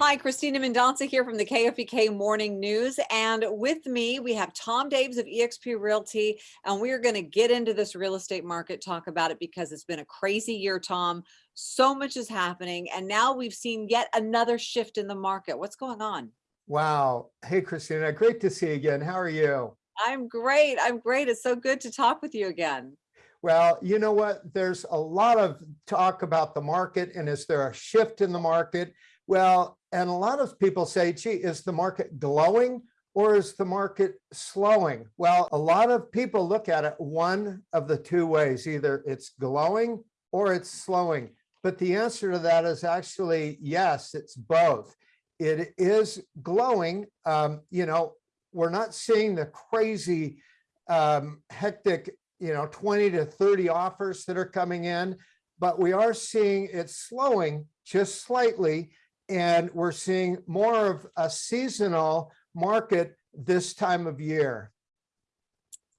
Hi, Christina Mendonca here from the KFBK Morning News. And with me, we have Tom Daves of eXp Realty. And we are going to get into this real estate market, talk about it because it's been a crazy year, Tom. So much is happening. And now we've seen yet another shift in the market. What's going on? Wow. Hey, Christina, great to see you again. How are you? I'm great. I'm great. It's so good to talk with you again. Well, you know what? There's a lot of talk about the market and is there a shift in the market? Well, and a lot of people say, gee, is the market glowing or is the market slowing? Well, a lot of people look at it one of the two ways, either it's glowing or it's slowing. But the answer to that is actually, yes, it's both. It is glowing. Um, you know, we're not seeing the crazy um, hectic you know, 20 to 30 offers that are coming in, but we are seeing it slowing just slightly. And we're seeing more of a seasonal market this time of year.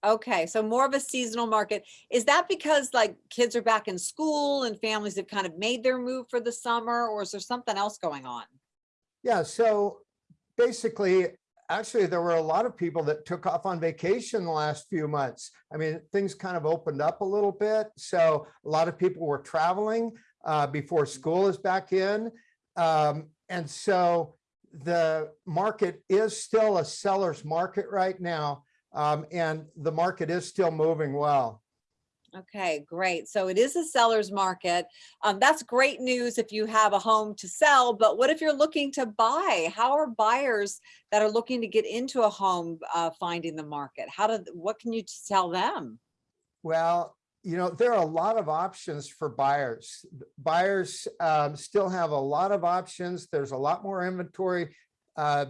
Okay, so more of a seasonal market. Is that because like kids are back in school and families have kind of made their move for the summer or is there something else going on? Yeah, so basically actually, there were a lot of people that took off on vacation the last few months. I mean, things kind of opened up a little bit. So a lot of people were traveling uh, before school is back in. Um, and so the market is still a seller's market right now. Um, and the market is still moving well. Okay, great. So it is a seller's market. Um, that's great news if you have a home to sell, but what if you're looking to buy? How are buyers that are looking to get into a home uh, finding the market? How do, what can you tell them? Well, you know, there are a lot of options for buyers. Buyers um, still have a lot of options. There's a lot more inventory uh,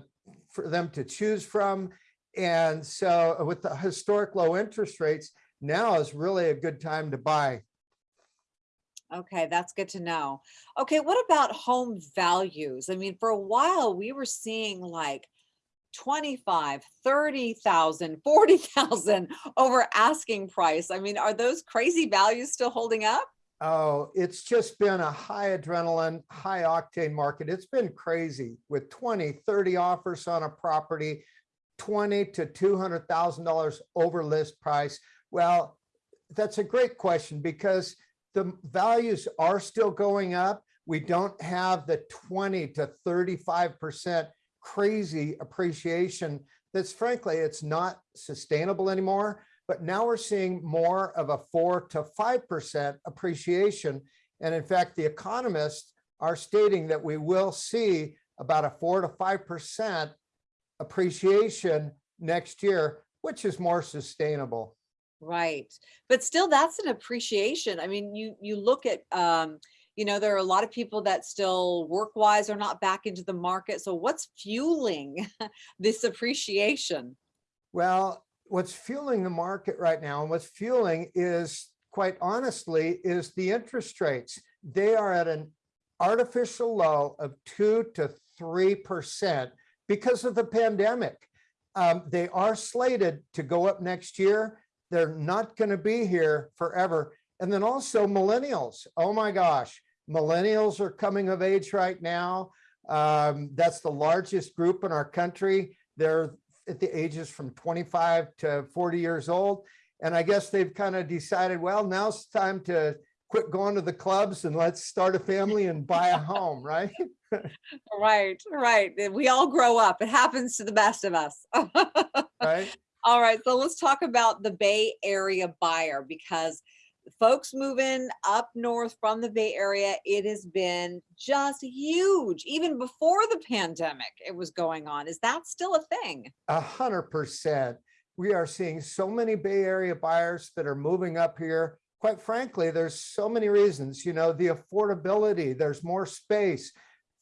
for them to choose from. And so with the historic low interest rates, now is really a good time to buy. Okay, that's good to know. Okay, what about home values? I mean, for a while we were seeing like 25, 30,000, 40,000 over asking price. I mean, are those crazy values still holding up? Oh, it's just been a high adrenaline, high octane market. It's been crazy with 20, 30 offers on a property, 20 to $200,000 over list price. Well, that's a great question because the values are still going up. We don't have the 20 to 35% crazy appreciation that's frankly, it's not sustainable anymore. But now we're seeing more of a four to 5% appreciation. And in fact, the economists are stating that we will see about a four to 5% appreciation next year, which is more sustainable. Right. But still, that's an appreciation. I mean, you you look at, um, you know, there are a lot of people that still work wise are not back into the market. So what's fueling this appreciation? Well, what's fueling the market right now and what's fueling is quite honestly is the interest rates. They are at an artificial low of two to 3% because of the pandemic. Um, they are slated to go up next year they're not going to be here forever. And then also millennials. Oh my gosh, millennials are coming of age right now. Um, that's the largest group in our country. They're at the ages from 25 to 40 years old. And I guess they've kind of decided, well, now's time to quit going to the clubs and let's start a family and buy a home, right? right, right. We all grow up. It happens to the best of us. right. All right, so let's talk about the Bay Area buyer because folks moving up north from the Bay Area, it has been just huge. Even before the pandemic, it was going on. Is that still a thing? A hundred percent. We are seeing so many Bay Area buyers that are moving up here. Quite frankly, there's so many reasons, you know, the affordability, there's more space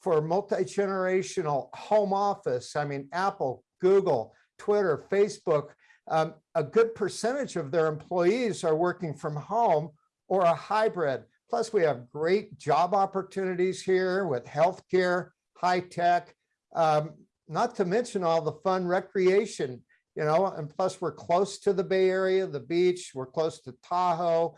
for multi-generational home office. I mean, Apple, Google, Twitter, Facebook, um, a good percentage of their employees are working from home or a hybrid. Plus, we have great job opportunities here with healthcare, high tech, um, not to mention all the fun recreation, you know, and plus we're close to the Bay Area, the beach, we're close to Tahoe.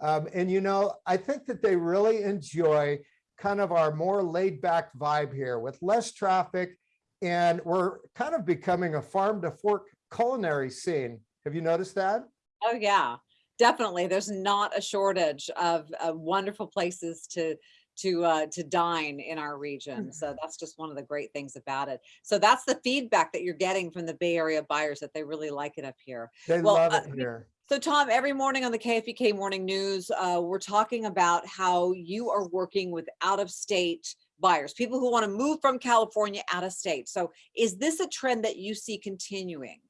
Um, and, you know, I think that they really enjoy kind of our more laid back vibe here with less traffic. And we're kind of becoming a farm to fork culinary scene. Have you noticed that? Oh, yeah, definitely. There's not a shortage of, of wonderful places to to uh, to dine in our region. Mm. So that's just one of the great things about it. So that's the feedback that you're getting from the Bay Area buyers that they really like it up here. They Well, love uh, it here. So Tom, every morning on the KFBK Morning News, uh, we're talking about how you are working with out of state buyers, people who want to move from California out of state. So is this a trend that you see continuing?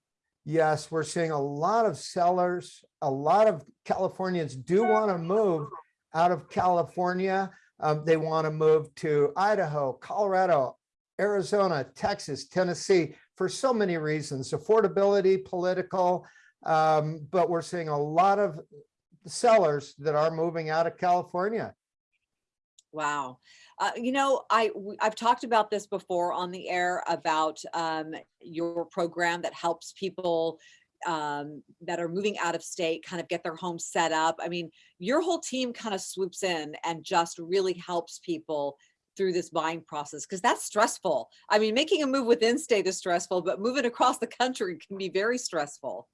Yes, we're seeing a lot of sellers, a lot of Californians do want to move out of California. Um, they want to move to Idaho, Colorado, Arizona, Texas, Tennessee, for so many reasons, affordability, political. Um, but we're seeing a lot of sellers that are moving out of California. Wow. Uh, you know, I, I've talked about this before on the air about um, your program that helps people um, that are moving out of state kind of get their home set up. I mean, your whole team kind of swoops in and just really helps people through this buying process because that's stressful. I mean, making a move within state is stressful, but moving across the country can be very stressful.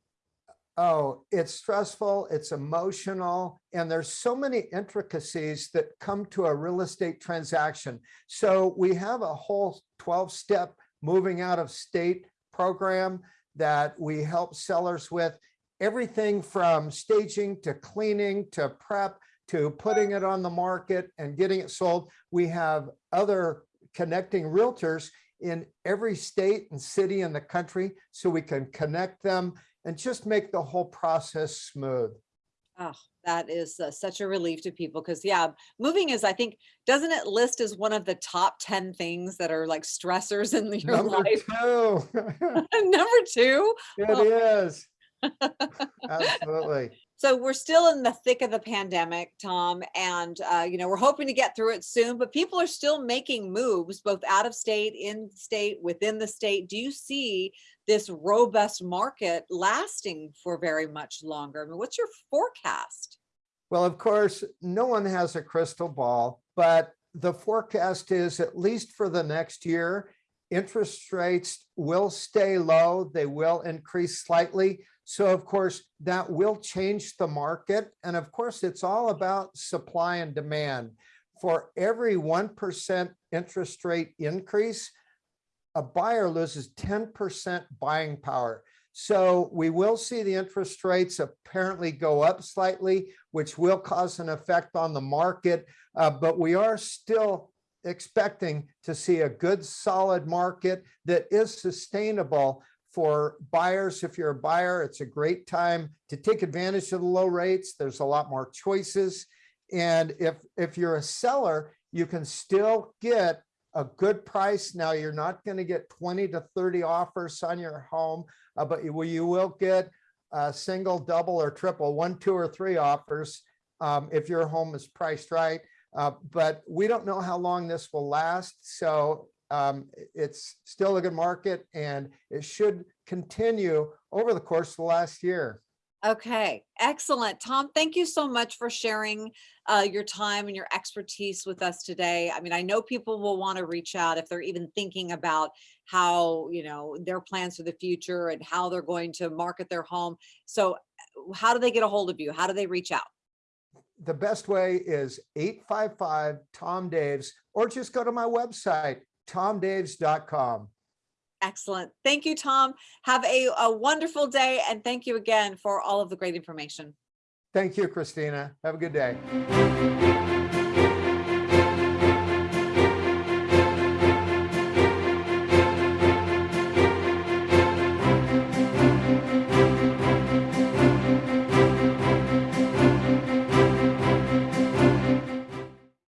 Oh, it's stressful, it's emotional, and there's so many intricacies that come to a real estate transaction. So we have a whole 12-step moving out of state program that we help sellers with. Everything from staging to cleaning to prep to putting it on the market and getting it sold. We have other connecting realtors in every state and city in the country so we can connect them and just make the whole process smooth. Oh, that is uh, such a relief to people because yeah, moving is, I think, doesn't it list as one of the top 10 things that are like stressors in your Number life? two, Number two. it is. Absolutely. So we're still in the thick of the pandemic, Tom, and uh, you know we're hoping to get through it soon. But people are still making moves, both out of state, in state, within the state. Do you see this robust market lasting for very much longer? I mean, what's your forecast? Well, of course, no one has a crystal ball, but the forecast is at least for the next year, interest rates will stay low. They will increase slightly. So of course, that will change the market. And of course, it's all about supply and demand. For every 1% interest rate increase, a buyer loses 10% buying power. So we will see the interest rates apparently go up slightly, which will cause an effect on the market. Uh, but we are still expecting to see a good solid market that is sustainable for buyers. If you're a buyer, it's a great time to take advantage of the low rates. There's a lot more choices. And if, if you're a seller, you can still get a good price. Now, you're not going to get 20 to 30 offers on your home, uh, but you, you will get a single, double, or triple, one, two, or three offers um, if your home is priced right. Uh, but we don't know how long this will last. So um, it's still a good market and it should continue over the course of the last year. Okay, excellent. Tom, thank you so much for sharing uh, your time and your expertise with us today. I mean, I know people will want to reach out if they're even thinking about how, you know, their plans for the future and how they're going to market their home. So uh, how do they get a hold of you? How do they reach out? The best way is 855 Tom Daves, or just go to my website, tomdaves.com. Excellent. Thank you, Tom. Have a, a wonderful day. And thank you again for all of the great information. Thank you, Christina. Have a good day.